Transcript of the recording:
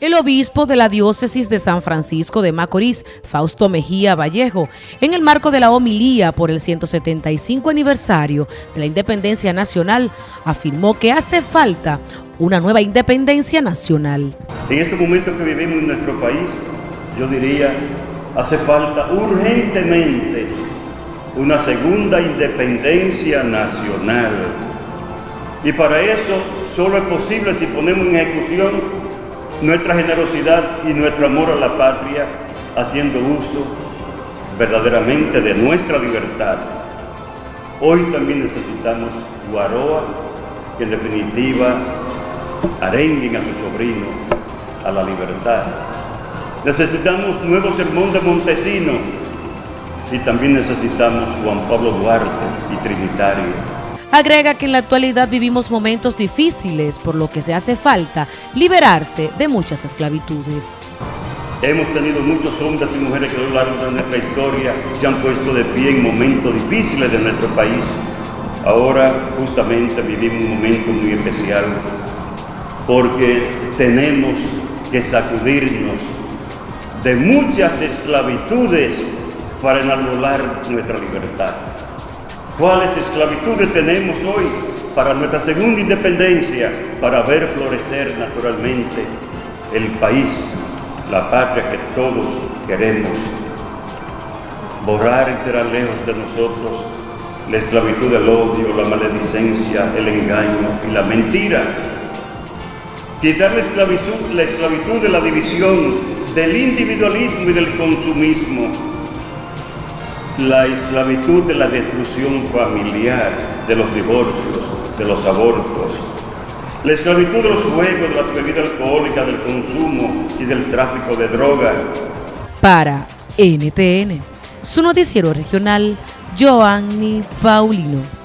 el obispo de la diócesis de San Francisco de Macorís, Fausto Mejía Vallejo, en el marco de la homilía por el 175 aniversario de la independencia nacional, afirmó que hace falta una nueva independencia nacional. En este momento que vivimos en nuestro país, yo diría, hace falta urgentemente una segunda independencia nacional. Y para eso solo es posible si ponemos en ejecución nuestra generosidad y nuestro amor a la patria, haciendo uso verdaderamente de nuestra libertad. Hoy también necesitamos Guaroa, que en definitiva arenguen a su sobrino a la libertad. Necesitamos nuevo sermón de Montesino y también necesitamos Juan Pablo Duarte y Trinitario Agrega que en la actualidad vivimos momentos difíciles, por lo que se hace falta liberarse de muchas esclavitudes. Hemos tenido muchos hombres y mujeres que a lo largo de nuestra historia se han puesto de pie en momentos difíciles de nuestro país. Ahora justamente vivimos un momento muy especial porque tenemos que sacudirnos de muchas esclavitudes para enarbolar nuestra libertad. ¿Cuáles esclavitudes tenemos hoy para nuestra segunda independencia, para ver florecer naturalmente el país, la patria que todos queremos? Borrar y tirar lejos de nosotros la esclavitud del odio, la maledicencia, el engaño y la mentira. Quitar la esclavitud, la esclavitud de la división, del individualismo y del consumismo la esclavitud de la destrucción familiar, de los divorcios, de los abortos, la esclavitud de los juegos, de las bebidas alcohólicas, del consumo y del tráfico de drogas. Para NTN, su noticiero regional, Joanny Paulino.